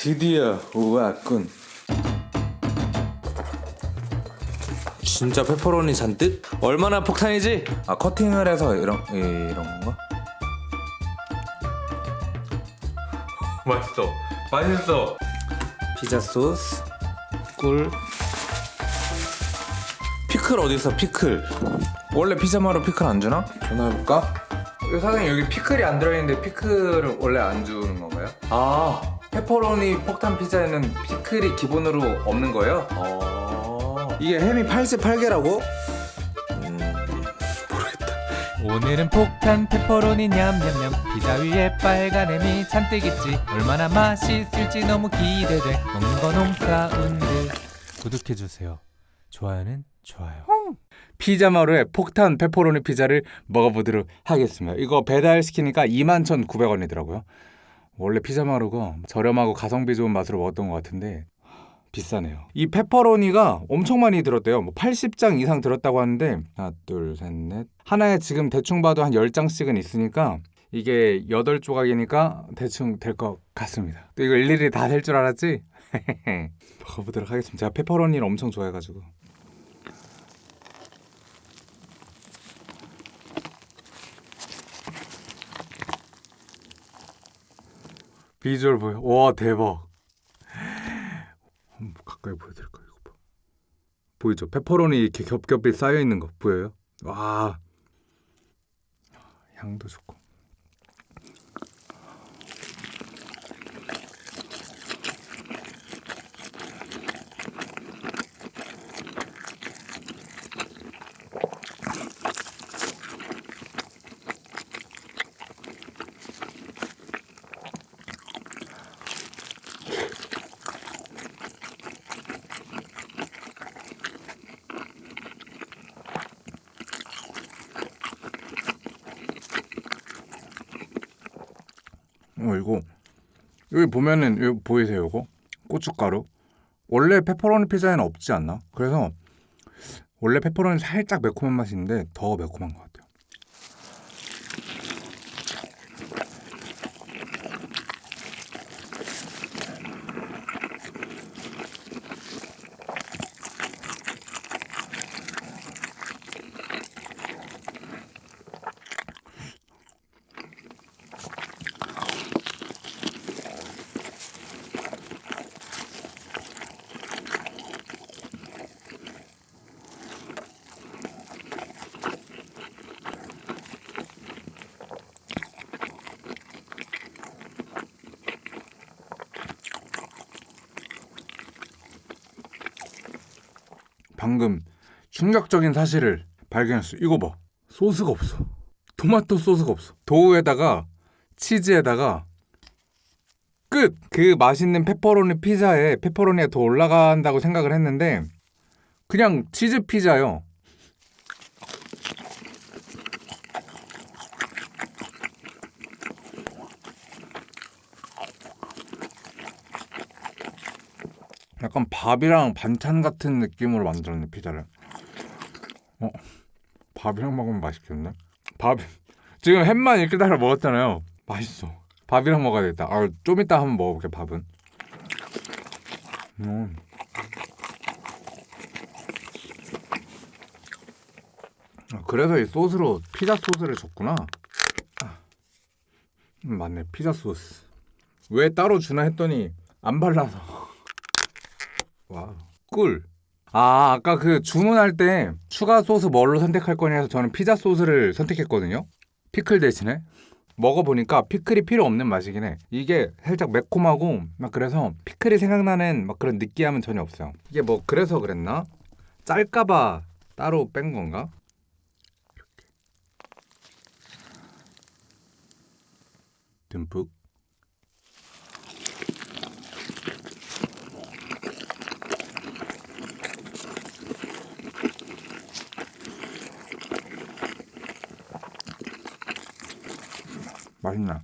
드디어 왔군. 진짜 페퍼로니 잔뜩? 얼마나 폭탄이지? 아 커팅을 해서 이런 이- 이런 건가? 맛있어. 맛있어. 피자 소스, 꿀. 피클 어디 있어? 피클. 원래 피자마루 피클 안 주나? 전화해볼까? 사장님 여기 피클이 안 들어있는데 피클을 원래 안 주는 건가요? 아 페퍼로니 폭탄 피자에는 피클이 기본으로 없는 거예요? 어... 이게 햄이 88개라고? 오늘은 폭탄 페퍼로니 냠냠냠. 피자 위에 빨간 햄이 잔뜩 있지. 얼마나 맛있을지 너무 기대돼. 먹는 건 home sound. 구독해주세요. 좋아요는 좋아요. 피자마루의 폭탄 페퍼로니 피자를 먹어보도록 하겠습니다. 이거 배달시키니까 21,900원이더라고요. 원래 피자마루가 저렴하고 가성비 좋은 맛으로 먹었던 것 같은데 비싸네요. 이 페퍼로니가 엄청 많이 들었대요. 뭐 80장 이상 들었다고 하는데 하나, 둘, 셋, 넷 하나에 지금 대충 봐도 한 10장씩은 있으니까 이게 8조각이니까 대충 될 것 같습니다. 또 이거 일일이 다 될 줄 알았지? 먹어보도록 하겠습니다. 제가 페퍼로니를 엄청 좋아해가지고 비주얼 보여. 와 대박. 가까이 보여드릴까요? 이거 봐. 보이죠? 페퍼로니 이렇게 겹겹이 쌓여 있는 거 보여요? 와 향도 좋고. 어 이거 여기 보면은 여기 보이세요? 이거 고춧가루. 원래 페퍼로니 피자에는 없지 않나? 그래서 원래 페퍼로니 살짝 매콤한 있는데 더 매콤한 것 같아요. 방금 충격적인 사실을 발견했어. 이거 봐. 소스가 없어. 토마토 소스가 없어. 도우에다가 치즈에다가 끝! 그 맛있는 페퍼로니 피자에 페퍼로니가 더 올라간다고 생각을 했는데 그냥 치즈 피자요. 약간 밥이랑 반찬 같은 느낌으로 만들었네 피자를. 어, 밥이랑 먹으면 맛있겠네. 밥 지금 햄만 이렇게 따라 먹었잖아요. 맛있어. 밥이랑 먹어야겠다. 아, 좀 이따 한번 먹어볼게 밥은. 음. 아, 그래서 이 소스로 피자 소스를 줬구나. 아, 음, 맞네 피자 소스. 왜 따로 주나 했더니 안 발라서. 와, 꿀. 아, 아까 그 주문할 때 추가 소스 뭘로 선택할 거냐 해서 저는 피자 소스를 선택했거든요. 피클 대신에. 먹어보니까 피클이 필요 없는 맛이긴 해. 이게 살짝 매콤하고 막 그래서 피클이 생각나는 막 그런 느끼함은 전혀 없어요. 이게 뭐 그래서 그랬나? 짤까봐 따로 뺀 건가? 이렇게. 듬뿍. 맛있나?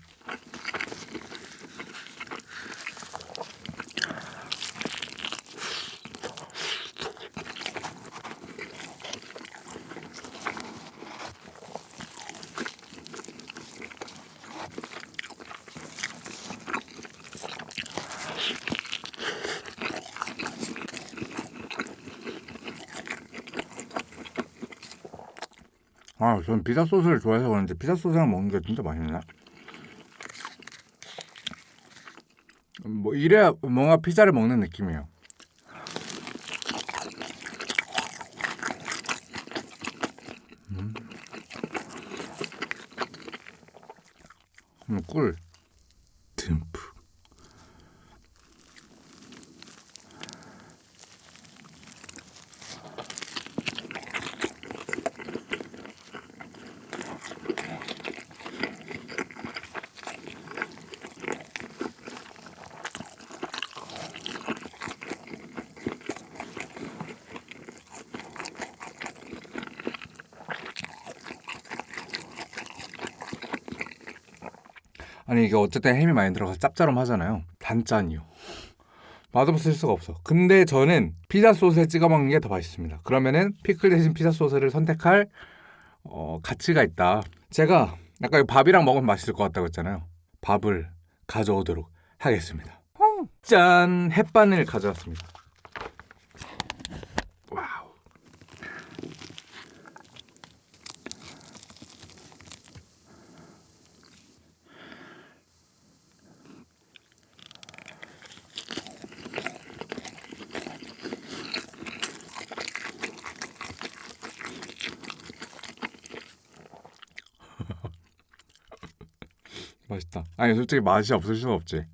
아, 저는 피자 소스를 좋아해서 그런데 피자 소스랑 먹는 게 진짜 맛있네. 이래야 뭔가 피자를 먹는 느낌이에요. 음, 꿀 듬뿍. 아니 이게 어쨌든 햄이 많이 들어가서 짭짤함하잖아요. 단짠이요. 맛없을 수가 없어. 근데 저는 피자 소스에 찍어 먹는 게 더 맛있습니다. 그러면은 피클 대신 피자 소스를 선택할 어, 가치가 있다. 제가 아까 이 밥이랑 먹으면 맛있을 것 같다고 했잖아요. 밥을 가져오도록 하겠습니다. 짠! 햇반을 가져왔습니다. 맛있다. 아니 솔직히 맛이 없을 수가 없지.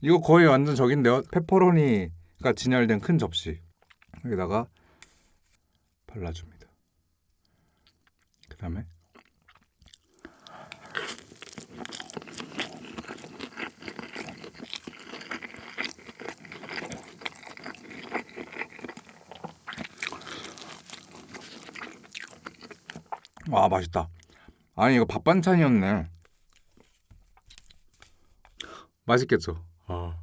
이거 거의 완전 저긴데요. 페퍼로니가 진열된 큰 접시 여기다가 발라줍니다. 그 다음에 와 맛있다. 아니 이거 밥 반찬이었네. 맛있겠죠? 아.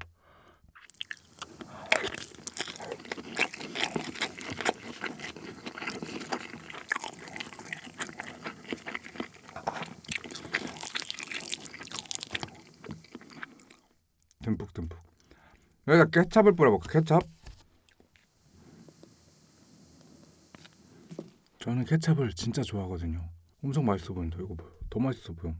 듬뿍듬뿍. 여기다 케찹을 뿌려볼까? 케찹? 저는 케찹을 진짜 좋아하거든요. 엄청 맛있어 보인다. 이거 봐요. 더 맛있어 보여.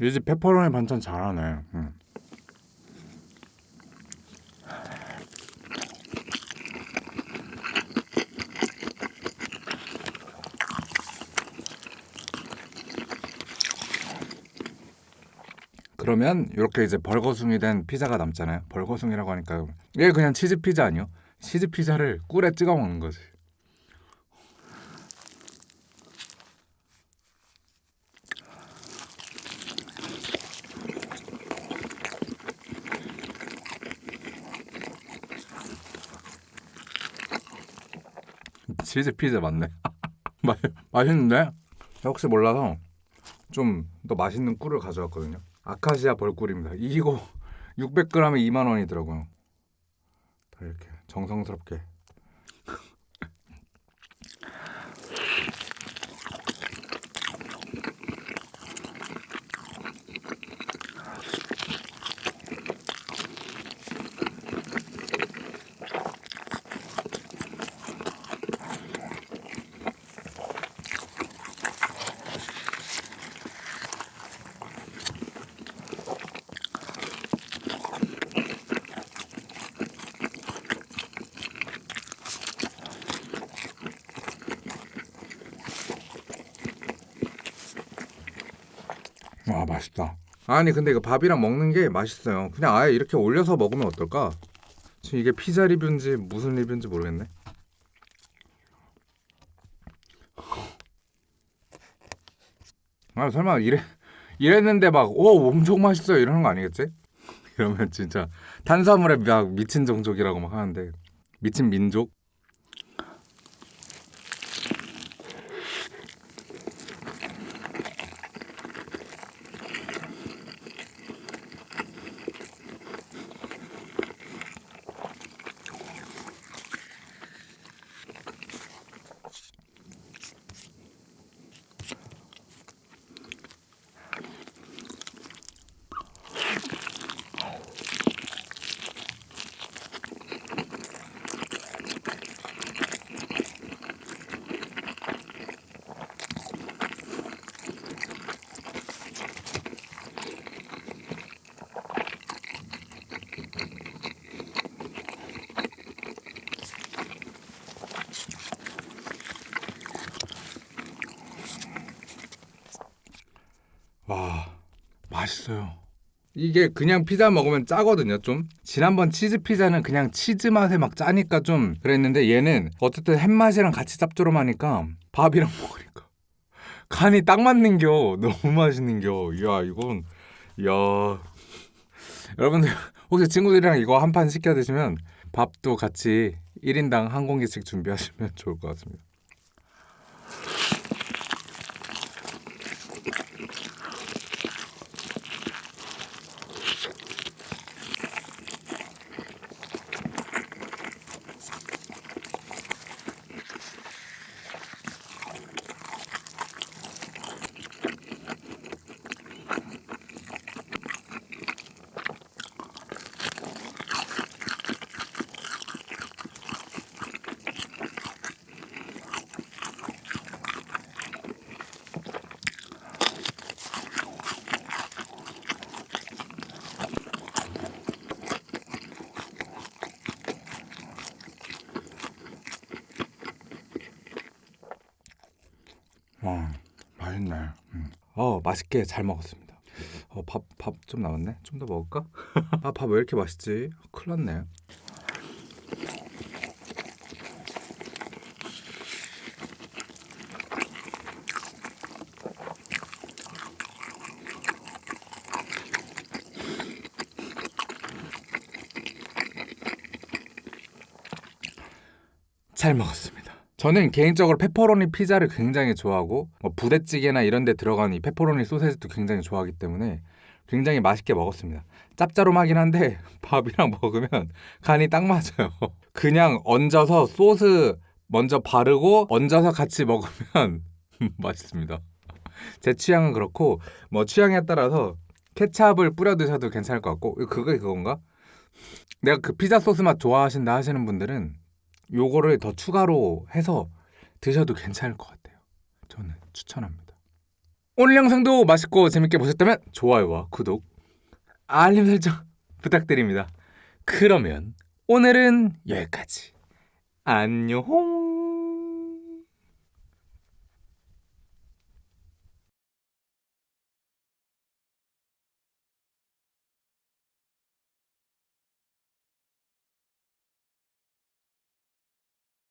이집 페퍼로니 반찬 잘하네. 응. 그러면 이렇게 이제 벌거숭이 된 피자가 남잖아요. 벌거숭이라고 하니까 이게 그냥 치즈 피자 아니요? 치즈 피자를 꿀에 찍어 먹는 거지. 치즈 피자 맞네. 맛 맛있는데? 혹시 몰라서 좀 더 맛있는 꿀을 가져왔거든요. 아카시아 벌꿀입니다. 이거 600g에 2만 원이더라고요. 다 이렇게 정성스럽게. 와 맛있다. 아니 근데 이거 밥이랑 먹는 게 맛있어요. 그냥 아예 이렇게 올려서 먹으면 어떨까? 지금 이게 피자 리뷰인지 무슨 리뷰인지 모르겠네. 아 설마 이래 이랬는데 막 오 엄청 맛있어요 이러는 거 아니겠지? 이러면 진짜 탄수화물에 막 미친 종족이라고 막 하는데 미친 민족? 와 맛있어요. 이게 그냥 피자 먹으면 짜거든요 좀. 지난번 치즈 피자는 그냥 치즈 맛에 막 짜니까 좀 그랬는데 얘는 어쨌든 햄 맛이랑 같이 짭조름하니까 밥이랑 먹으니까 간이 딱 맞는겨. 너무 맛있는겨. 이야 이건 이야. 여러분들 혹시 친구들이랑 이거 한 판 시켜 드시면 밥도 같이 1인당 한 공기씩 준비하시면 좋을 것 같습니다 와 맛있네. 음. 어 맛있게 잘 먹었습니다. 어 밥 밥 좀 남았네. 좀 더 먹을까? 아 밥 왜 이렇게 맛있지? 큰일 났네. 잘 먹었습니다. 저는 개인적으로 페퍼로니 피자를 굉장히 좋아하고 뭐 부대찌개나 이런 데 들어간 이 페퍼로니 소세지도 굉장히 좋아하기 때문에 굉장히 맛있게 먹었습니다. 짭짜름하긴 한데 밥이랑 먹으면 간이 딱 맞아요. 그냥 얹어서 소스 먼저 바르고 얹어서 같이 먹으면 맛있습니다. 제 취향은 그렇고 뭐 취향에 따라서 케찹을 뿌려 드셔도 괜찮을 것 같고 그게 그건가? 내가 그 피자 소스 맛 좋아하신다 하시는 분들은 요거를 더 추가로 해서 드셔도 괜찮을 것 같아요. 저는 추천합니다. 오늘 영상도 맛있고 재밌게 보셨다면 좋아요와 구독, 알림 설정 부탁드립니다. 그러면 오늘은 여기까지. 안녕.